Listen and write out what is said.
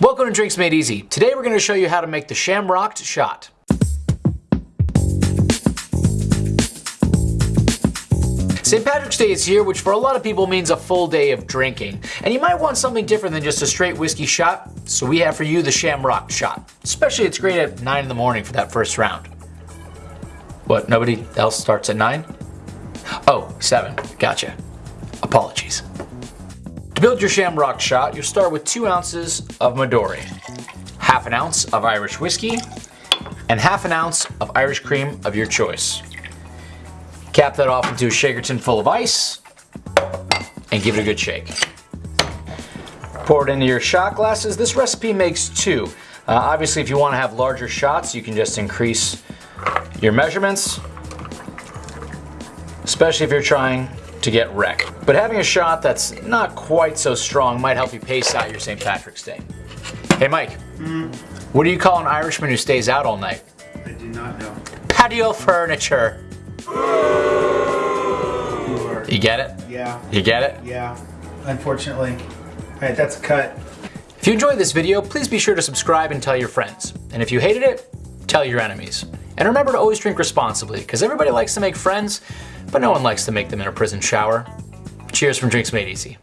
Welcome to Drinks Made Easy. Today we're going to show you how to make the Shamrock Shot. St. Patrick's Day is here, which for a lot of people means a full day of drinking. And you might want something different than just a straight whiskey shot, so we have for you the Shamrock Shot. Especially it's great at 9 in the morning for that first round. What, nobody else starts at 9? Oh, 7. Gotcha. Apologies. To build your Shamrock shot, you'll start with 2 ounces of Midori, half an ounce of Irish whiskey, and half an ounce of Irish cream of your choice. Cap that off into a shaker tin full of ice, and give it a good shake. Pour it into your shot glasses. This recipe makes two. Uh, obviously, if you want to have larger shots, you can just increase your measurements, especially if you're trying to get wrecked. But having a shot that's not quite so strong might help you pace out your St. Patrick's Day. Hey Mike, mm. what do you call an Irishman who stays out all night? I do not know. Patio furniture. You get it? Yeah. You get it? Yeah. Unfortunately. Alright, that's a cut. If you enjoyed this video, please be sure to subscribe and tell your friends. And if you hated it, tell your enemies. And remember to always drink responsibly, because everybody likes to make friends, but no one likes to make them in a prison shower. Cheers from Drinks Made Easy.